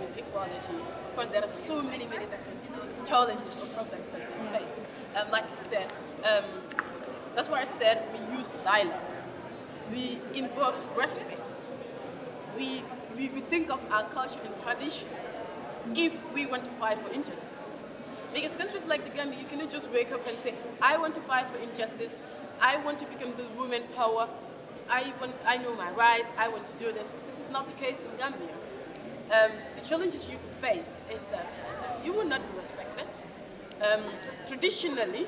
with equality, of course, there are so many, many different challenges or problems that we face. Um, like I said, um, that's why I said we use dialogue. We invoke respect. We, we, we think of our culture and tradition if we want to fight for injustice. Because countries like the Gambia, you cannot just wake up and say, I want to fight for injustice, I want to become the woman power, I, want, I know my rights, I want to do this. This is not the case in Gambia. Um, the challenges you face is that you will not be respected. Um, traditionally,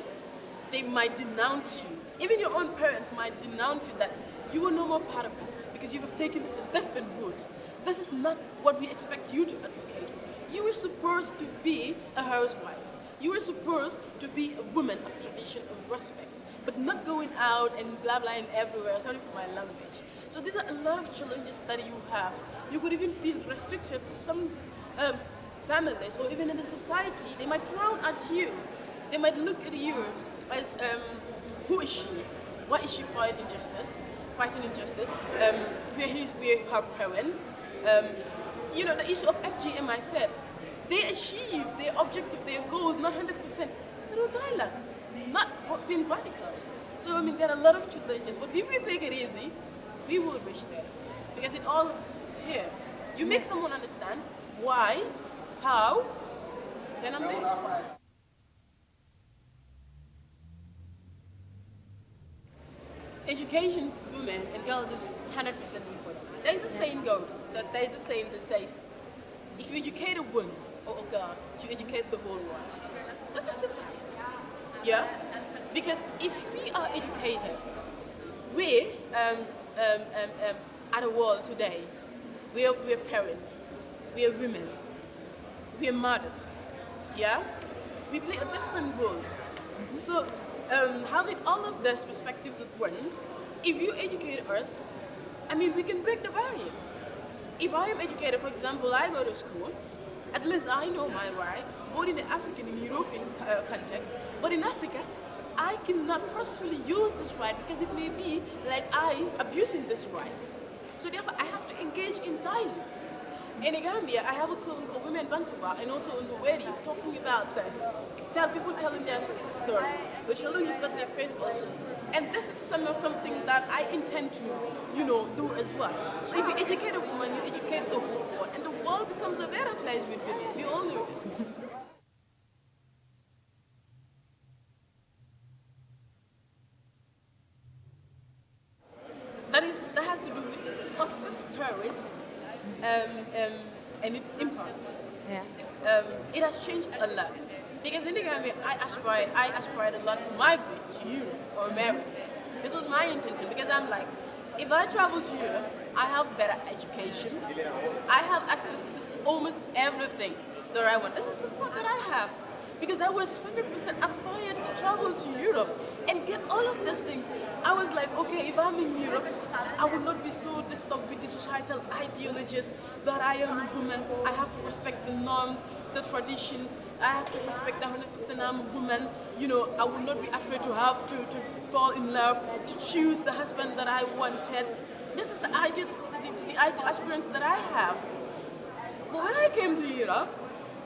they might denounce you. Even your own parents might denounce you that you are no more part of us because you have taken a different route. This is not what we expect you to advocate. You were supposed to be a housewife. You were supposed to be a woman of tradition, of respect, but not going out and blah blah and everywhere. Sorry for my language. So these are a lot of challenges that you have. You could even feel restricted to some um, families or even in the society. They might frown at you. They might look at you as um, who is she? Why is she fighting injustice? Fighting injustice. Um, where his, where her parents. Um, you know the issue of FGM. I said they achieve their objective, their goals, not 100% through dialogue, not being radical. So I mean, there are a lot of challenges, but if we take it easy, we will reach there because it all here. You make someone understand why, how, then I'm there. Education for women and girls is 100% important. There's the saying goes, that there's the saying that says, if you educate a woman or a girl, you educate the whole world. This is the fact. Yeah? Because if we are educated, we um, um, um, um, at world today, we are, we are parents, we are women, we are mothers, yeah? We play a different roles. So um, having all of these perspectives at once, if you educate us, I mean, we can break the barriers. If I am educated, for example, I go to school, at least I know my rights, both in the African and European uh, context, but in Africa, I cannot forcefully use this right because it may be like I abusing this right. So therefore, I have to engage in dialogue. In Gambia, I have a call called Women Bantaba and also radio talking about this. Tell people telling their success stories, the challenges that they face also. And this is some of something that I intend to, you know, do as well. So if you educate a woman, you educate the whole world, and the world becomes a place with. We all know this. that is that has to do with the success stories um, um, and it impacts. Yeah. Um, it has changed a lot because in the Gambia, I aspire I aspired a lot to migrate to Europe or America. This was my intention because I'm like, if I travel to Europe, I have better education. I have access to almost everything that I want. This is the part that I have because I was 100% aspiring to travel to Europe and get all of these things. I was like, okay, if I'm in Europe, I will not be so disturbed with the societal ideologies that I am a woman. I have to respect the norms, the traditions. I have to respect the 100% I'm a woman. You know, I will not be afraid to have to, to fall in love, to choose the husband that I wanted. This is the ideal, the, the ideal aspirants that I have. But when I came to Europe,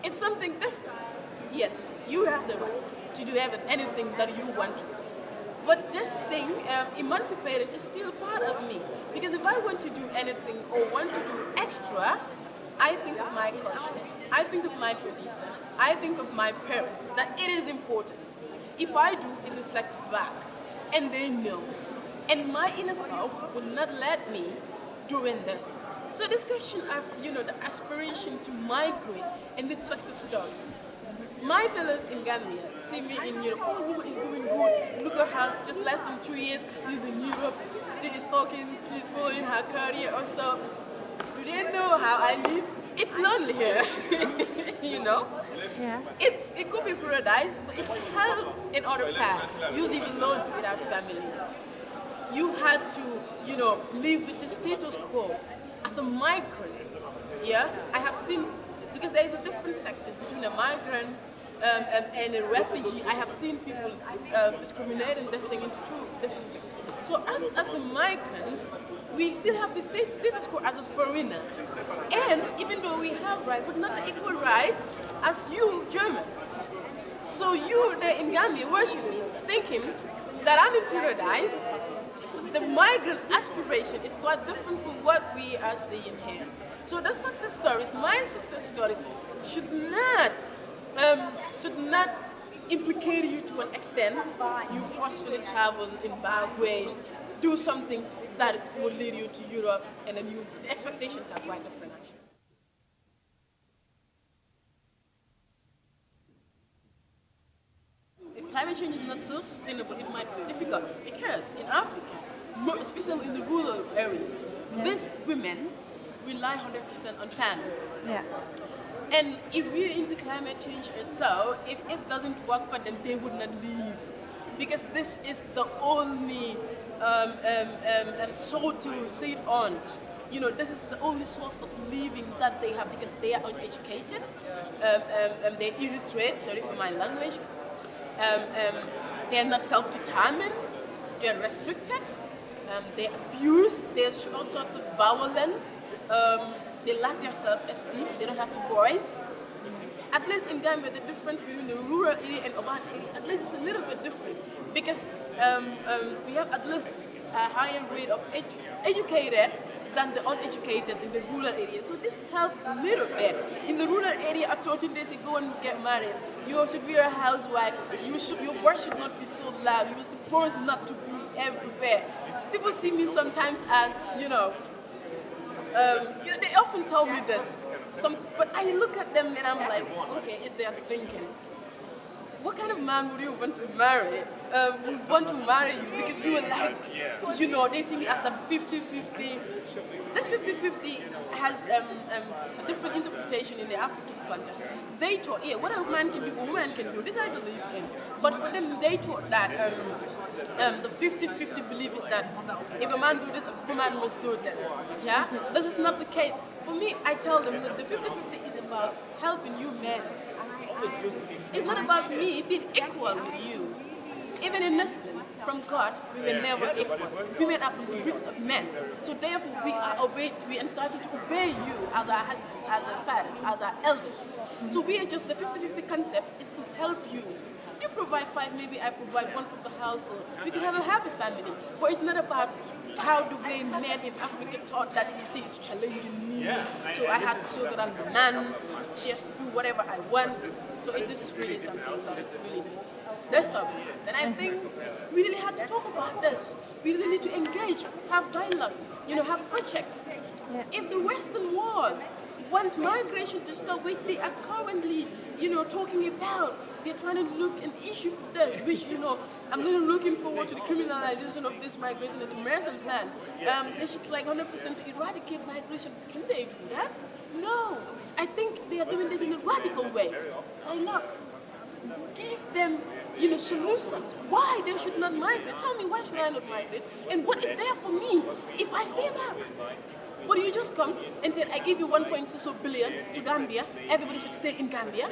it's something different. Yes, you have the right to do anything that you want to. But this thing, um, emancipated, is still part of me. Because if I want to do anything or want to do extra, I think of my culture, I think of my tradition, I think of my parents, that it is important. If I do, it reflects back, and they know. And my inner self would not let me doing this. So this question of, you know, the aspiration to migrate and the success stories, my fellows in Gambia see me in Europe, oh, woman is doing good, look at her, just less than two years, she's in Europe, she is talking, she's following her career or so. Do they know how I live? It's lonely here, you know? Yeah. It's, it could be paradise, but it's hell in other path. You live alone without family. You had to, you know, live with the status quo as a migrant. Yeah, I have seen, because there is a different sectors between a migrant um, and, and, a refugee, I have seen people uh, discriminating this thing into two different things. So us as a migrant, we still have the same status quo as a foreigner. And even though we have right, but not the equal right as you, German. So you there in Gambia watching me, thinking that I'm in paradise, the migrant aspiration is quite different from what we are seeing here. So the success stories, my success stories, should not um, should not implicate you to an extent. You forcefully travel in bad ways, do something that will lead you to Europe, and then you the expectations are quite different. If climate change is not so sustainable, it might be difficult because in Africa, especially in the rural areas, yeah. these women rely 100% on family. Yeah. And if we're into climate change or so, if it doesn't work for them, they would not leave. Because this is the only um, um, um, um soul to sit on. You know, this is the only source of living that they have because they are uneducated, um, um, they're illiterate, sorry for my language, they're not self-determined, they're restricted, they're abused, there's all sorts of violence, um, they lack their self-esteem, they don't have a voice. At least in Gambia, the difference between the rural area and urban area, at least it's a little bit different because um, um, we have at least a higher rate of edu educated than the uneducated in the rural area. So this helped a little bit. In the rural area, at 13 days, you go and get married. You should be a housewife. You should, your voice should not be so loud. You are supposed not to be everywhere. People see me sometimes as, you know, um, you know, they often tell me this. Some, but I look at them and I'm like, okay, is they thinking, what kind of man would you want to marry? Um, would want to marry you because you were like, you know, they see me as the 50-50. This 50-50 has um, um, a different interpretation in the African context. They thought, yeah, what a man can do, a woman can do. This I believe in. But for them, they thought that um, um, the 50-50 belief is that if a man do this, a woman must do this. Yeah? This is not the case. For me, I tell them that the 50-50 is about helping you men. It's not about me being equal with you. Even in Muslim, from God, we were never equal. Women are from the roots of men. So therefore, we are obeyed, we are starting to obey you as our husbands, as our fathers, as our elders. So we are just, the 50-50 concept is to help you you provide five, maybe I provide one for the household. We can have a happy family. But it's not about how the way men in Africa thought that he sees challenging me. So I had to show that I'm the man, just do whatever I want. So it is really something that is really disturbing. And I think we really have to talk about this. We really need to engage, have dialogues, you know, have projects. Yeah. If the Western world want migration to stop, which they are currently, you know, talking about, they're trying to look an issue for them, which, you know, I'm really looking forward to the criminalization of this migration and the Mason plan. Um, they should like 100% eradicate migration. Can they do that? No. I think they are doing this in a radical way. Dialogue. Give them you know, solutions. Why they should not migrate. Tell me why should I not migrate? And what is there for me if I stay back? But you just come and say, I give you 1.2 billion to Gambia, everybody should stay in Gambia.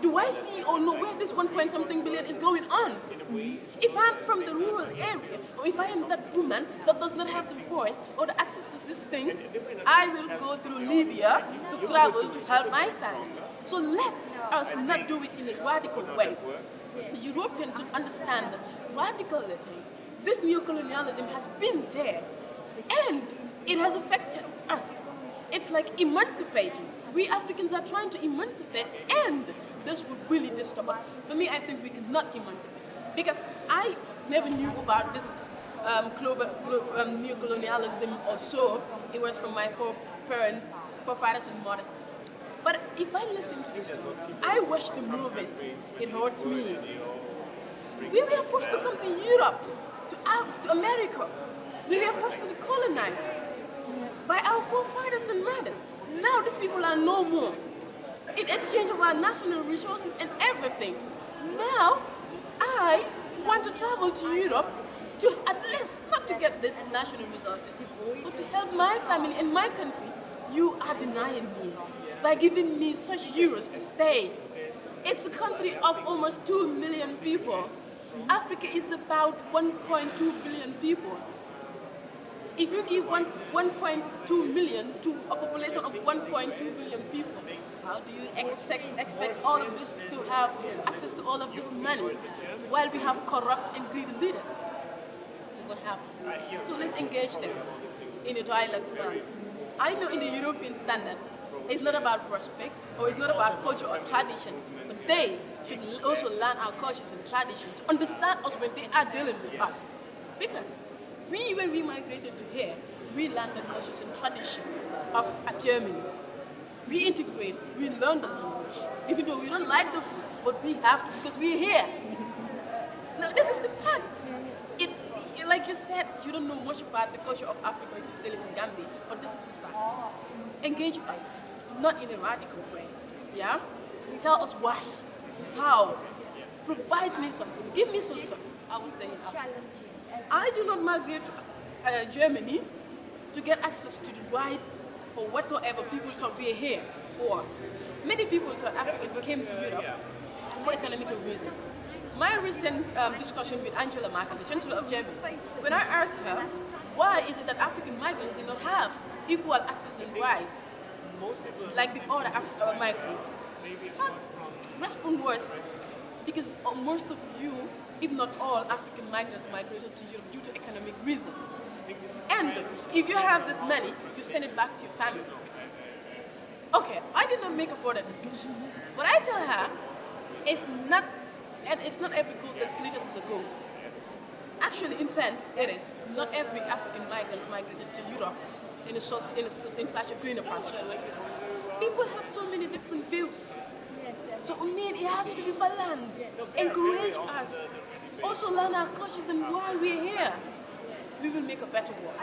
Do I see or know where this 1 point something billion is going on? If I'm from the rural area, or if I am that woman that does not have the voice or the access to these things, I will go through Libya to travel to help my family. So let us not do it in a radical way. The Europeans should understand that this neo-colonialism has been there. And it has affected us. It's like emancipating. We Africans are trying to emancipate and this would really disturb us. For me, I think we cannot emancipate because I never knew about this um, global, um, neo-colonialism or so. It was from my foreparents, forefathers and mothers. But if I listen to these I watch the movies, it hurts me. We were forced to come to Europe, to, to America. We were forced to be colonized by our forefathers and mothers. Now these people are no more. In exchange of our national resources and everything. Now, I want to travel to Europe to at least, not to get these national resources, but to help my family and my country. You are denying me by giving me such euros to stay. It's a country of almost 2 million people. Africa is about 1.2 billion people. If you give one 1.2 million to a population of 1.2 billion people, how do you expect, expect all of this to have access to all of this money while we have corrupt and greedy leaders? It won't. So let's engage them in a dialogue. I know in the European standard, it's not about prospect or it's not about culture or tradition, but they should also learn our cultures and traditions to understand us when they are dealing with us. Because we, when we migrated to here, we learned the cultures and traditions of uh, Germany. We integrate, we learn the language, even though we don't like the food, but we have to because we're here. No, this is the fact. It, like you said, you don't know much about the culture of Africa live in Gambia, but this is the fact. Engage us, not in a radical way. Yeah? Tell us why, how, provide me something, give me something. I was there in Africa. I do not migrate to uh, Germany to get access to the rights or whatsoever people thought we are here for. Many people thought Africans came to Europe for economical reasons. My recent um, discussion with Angela Merkel, the Chancellor of Germany, when I asked her, why is it that African migrants do not have equal access and rights like the other Af uh, migrants? Her response was, because uh, most of you, if not all, African migrants migrated to Europe due to economic reasons. And if you have this money, you send it back to your family. Okay, I did not make a further discussion. What I tell her is not, and it's not every goal that glitters is a goal. Actually, in sense, it is. Not every African migrant migrated to Europe in, a source, in, a, in such a greener pasture. People have so many different views. So need, it has to be balanced. Encourage us. Also learn our cultures and why we're here. We will make a better world.